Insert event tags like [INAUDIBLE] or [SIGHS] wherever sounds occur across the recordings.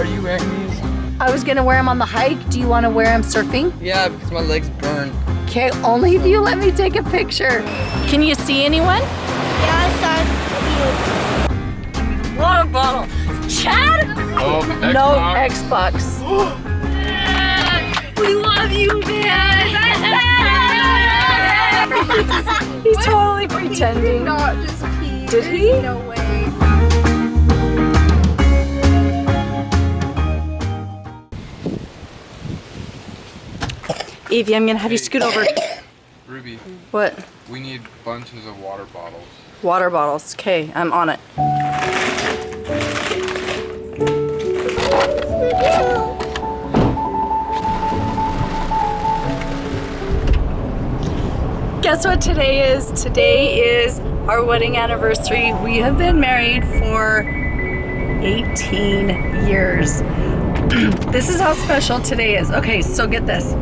Are you wearing these? I was gonna wear them on the hike. Do you want to wear them surfing? Yeah, because my legs burn. Okay, only if you let me take a picture. Can you see anyone? Yeah, I saw you. Water bottle. Chad? Oh, No Xbox. Xbox. [GASPS] we love you, man. [LAUGHS] He's totally pretending. Not just pee. Did he? No way. Evie, I'm gonna have you scoot over. Ruby, What? we need bunches of water bottles. Water bottles. Okay, I'm on it. Guess what today is? Today is our wedding anniversary. We have been married for 18 years. [CLEARS THROAT] this is how special today is. Okay, so get this.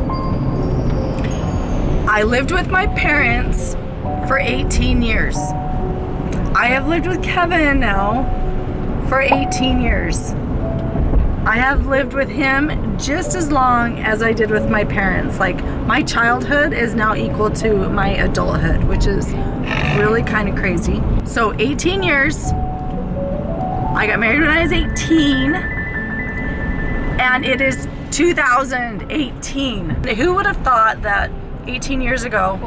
I lived with my parents for 18 years. I have lived with Kevin now for 18 years. I have lived with him just as long as I did with my parents. Like, my childhood is now equal to my adulthood, which is really kind of crazy. So, 18 years. I got married when I was 18, and it is 2018. Who would have thought that 18 years ago,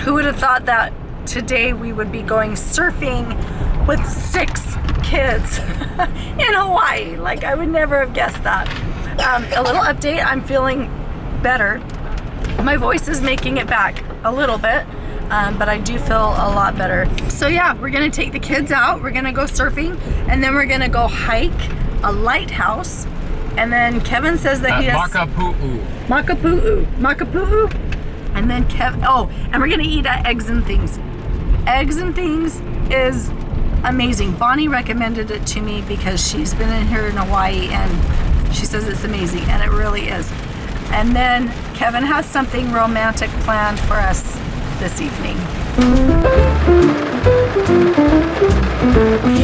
who would have thought that today we would be going surfing with six kids [LAUGHS] in Hawaii? Like, I would never have guessed that. Um, a little update I'm feeling better. My voice is making it back a little bit. Um, but I do feel a lot better. So yeah, we're gonna take the kids out, we're gonna go surfing, and then we're gonna go hike a lighthouse. And then Kevin says that he has Makapu'u. Makapu'u. Makapu'u. And then Kev, oh, and we're gonna eat at Eggs and Things. Eggs and Things is amazing. Bonnie recommended it to me because she's been in here in Hawaii and she says it's amazing, and it really is. And then Kevin has something romantic planned for us this evening.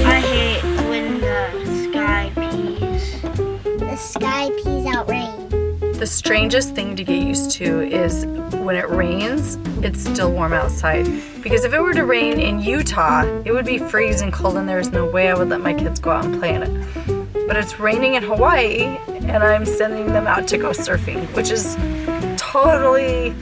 I hate when the sky pees. The sky pees out rain. The strangest thing to get used to is when it rains, it's still warm outside. Because if it were to rain in Utah, it would be freezing cold and there's no way I would let my kids go out and play in it. But it's raining in Hawaii and I'm sending them out to go surfing, which is totally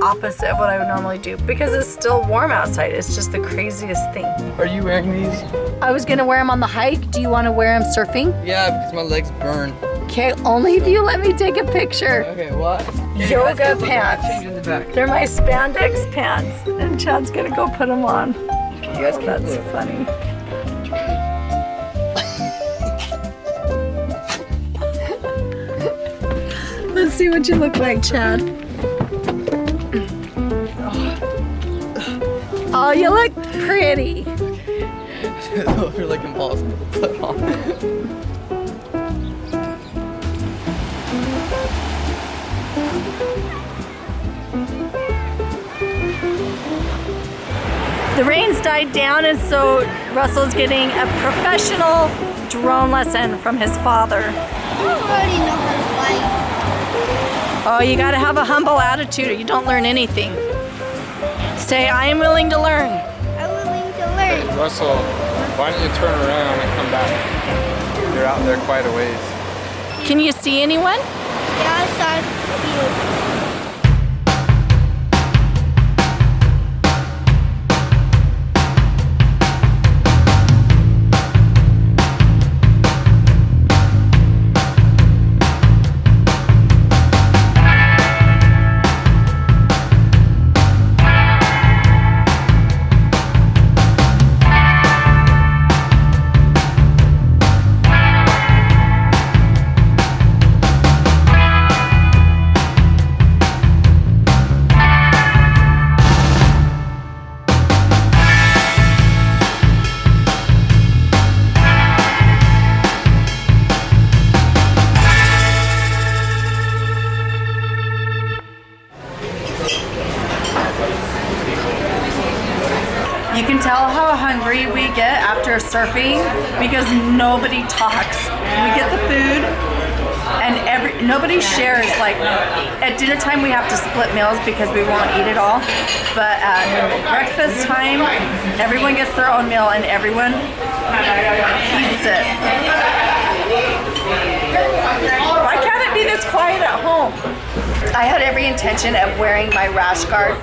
opposite of what I would normally do because it's still warm outside. It's just the craziest thing. Are you wearing these? I was gonna wear them on the hike. Do you wanna wear them surfing? Yeah, because my legs burn. Okay, only if you let me take a picture. Okay, what? Yoga pants. Change in the back. They're my spandex pants, and Chad's gonna go put them on. You guys can That's look. funny. [LAUGHS] Let's see what you look like, Chad. [SIGHS] Oh, you look pretty. [LAUGHS] Are like impossible to put on. [LAUGHS] The rain's died down, and so Russell's getting a professional drone lesson from his father. I already know how to fly. Oh, you gotta have a humble attitude or you don't learn anything. Say, I am willing to learn. I'm willing to learn. Russell, why don't you turn around and come back? You're out there quite a ways. Can you see anyone? Yeah, I saw you. You surfing because nobody talks. We get the food and every nobody shares. Like at dinner time, we have to split meals because we won't eat it all. But at breakfast time, everyone gets their own meal and everyone eats it. Why can't it be this quiet at home? I had every intention of wearing my rash guard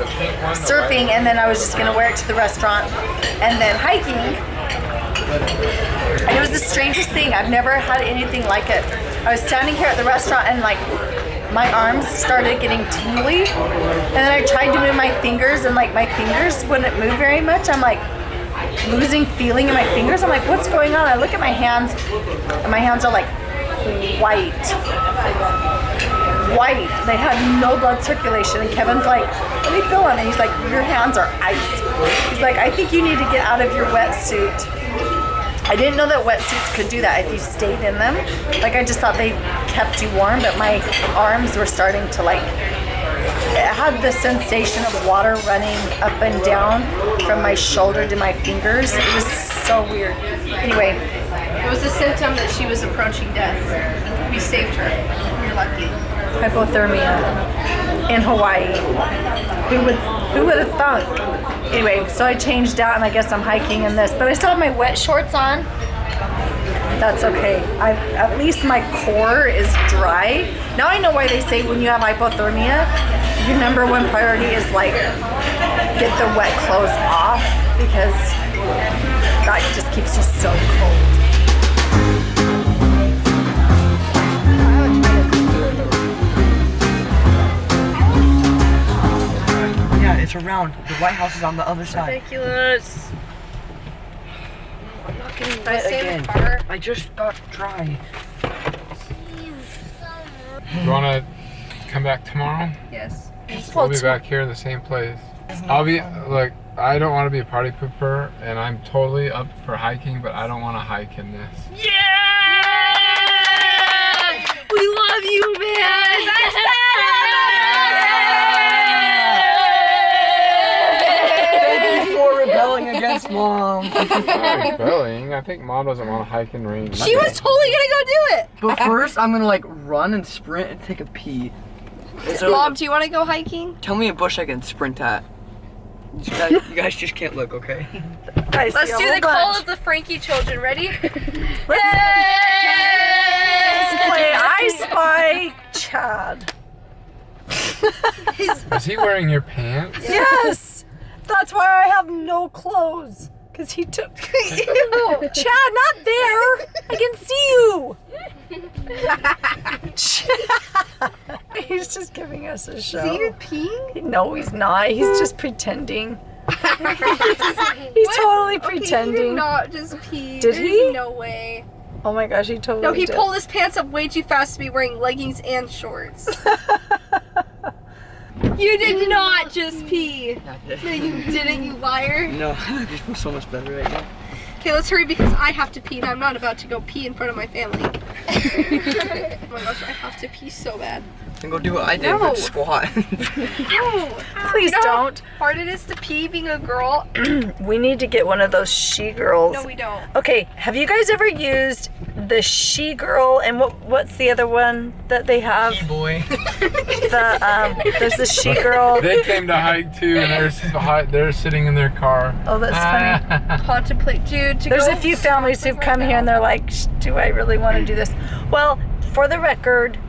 surfing and then I was just gonna wear it to the restaurant and then hiking. And it was the strangest thing. I've never had anything like it. I was standing here at the restaurant and like my arms started getting tingly and then I tried to move my fingers and like my fingers wouldn't move very much. I'm like losing feeling in my fingers. I'm like, what's going on? I look at my hands and my hands are like white white. They had no blood circulation. And Kevin's like, let me feel on it. He's like, your hands are ice. He's like, I think you need to get out of your wetsuit. I didn't know that wetsuits could do that if you stayed in them. Like I just thought they kept you warm, but my arms were starting to like, it had the sensation of water running up and down from my shoulder to my fingers. It was so weird. Anyway, It was a symptom that she was approaching death. We saved her. You're lucky. hypothermia in Hawaii. Who would who would have thunk? Anyway, so I changed out and I guess I'm hiking in this, but I still have my wet shorts on. That's okay. I at least my core is dry. Now I know why they say when you have hypothermia, your number one priority is like get the wet clothes off because that just keeps you so cold. It's around. The White House is on the other side. Ridiculous. I'm not getting Try it this again. the car. I just got dry. You wanna come back tomorrow? Yes. We'll be back here in the same place. I'll be like, I don't want to be a party pooper, and I'm totally up for hiking, but I don't want to hike in this. Yeah! We love you, man. Rebelling mom. [LAUGHS] I'm. I think mom doesn't want to hike in rain. She was totally gonna go do it. But first, I'm gonna like run and sprint and take a pee. Is there, like, Mom, do you want to go hiking? tell me a bush I can sprint at. You guys, you guys just can't look, okay? I Let's do whole the call of the Franke children. Ready? [LAUGHS] Let's play I [LAUGHS] Spy Chad. Is he wearing your pants? Yes, that's why I have no clothes. Cause he took. [LAUGHS] Ew, Chad, not there. I can see you. Chad. [LAUGHS] He's just giving us a show. Is he even peeing? No, he's not. He's just pretending. [LAUGHS] he's totally Okay, he did pretending. not just pee. Did There's he? No way. oh my gosh, he totally. No, he did. pulled his pants up way too fast to be wearing leggings and shorts. You did not just pee. No, you didn't, you liar. No, I just feel so much better right now. Okay, let's hurry because I have to pee and I'm not about to go pee in front of my family. [LAUGHS] oh my gosh, I have to pee so bad. Then go do what I did, No. but squat. [LAUGHS] No. Please You know don't. hard it is to pee being a girl? [CLEARS THROAT] We need to get one of those she girls. No, we don't. Okay, have you guys ever used the she girl and what what's the other one that they have? boy. [LAUGHS] The um there's the she girl. They came to hike too, and they're, they're sitting in their car. Oh, that's funny. [LAUGHS] Contemplate, dude. There's go a few families who've come here and they're like, do I really want to do this? Well, for the record,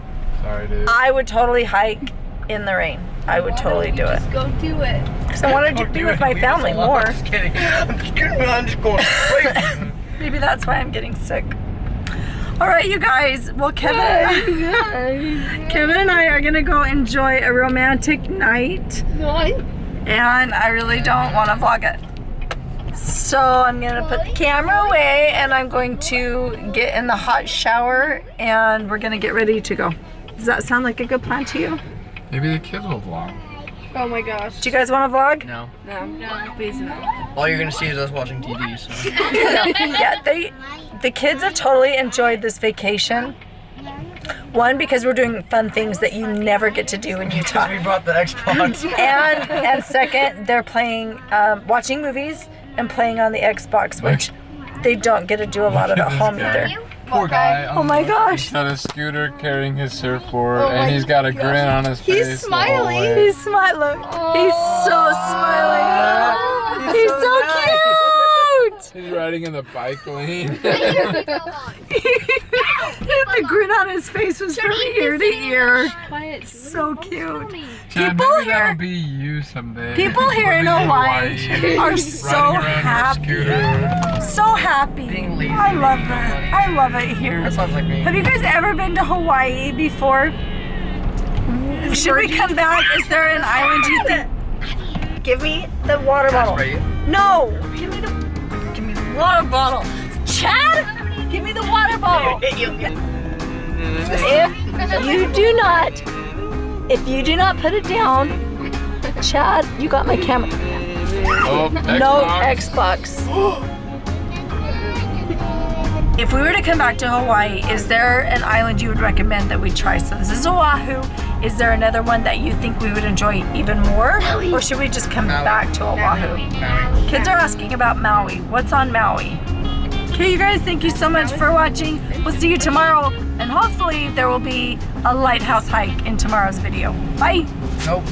Sorry, dude. I would totally hike in the rain. I would totally do it. Just go do it. Because I wanted to be with my family more. I'm just kidding. I'm just kidding. I'm just going. [LAUGHS] Maybe that's why I'm getting sick. All right, you guys. Well, Kevin, [LAUGHS] Kevin and I are gonna go enjoy a romantic night, and I really don't want to vlog it. So I'm gonna put the camera away, and I'm going to get in the hot shower, and we're gonna get ready to go. Does that sound like a good plan to you? Maybe the kids will vlog. Oh my gosh. Do you guys want to vlog? No. No, no, please no. All you're gonna see is us watching TV. So. [LAUGHS] yeah, they the kids have totally enjoyed this vacation. One because we're doing fun things that you never get to do in Utah. we brought the Xbox. [LAUGHS] and and second, they're playing, um, watching movies and playing on the Xbox, which they don't get to do a lot of at home either. Poor guy. Oh my gosh. He's on a scooter carrying his surfboard, Oh and he's got a grin on his He's face. the whole smiling. He's smiling. He's so smiling. He's so cute. He's riding in the bike lane. [LAUGHS] [LAUGHS] the grin on his face was from ear to ear. Quiet. So cute. Chad, People maybe here- that'll be you someday. People [LAUGHS] here in Living Hawaii are so happy. So happy. Being lazy. I love it. I love it here. That sounds like me. Have you guys ever been to Hawaii before? Should we come back? Is there an island you think? Give me the water bottle. No! Give me the give me the water bottle. Chad! Give me the water bottle. [LAUGHS] If you do not if you do not put it down, Chad, you got my camera. Oh, No Xbox. Xbox. if we were to come back to Hawaii, is there an island you would recommend that we try? So this is Oahu. Is there another one that you think we would enjoy even more? Or should we just come Maui. back to Oahu? Maui. Kids are asking about Maui. What's on Maui? Okay, you guys, thank you so much for watching. We'll see you tomorrow, and hopefully there will be a lighthouse hike in tomorrow's video. Bye. Nope.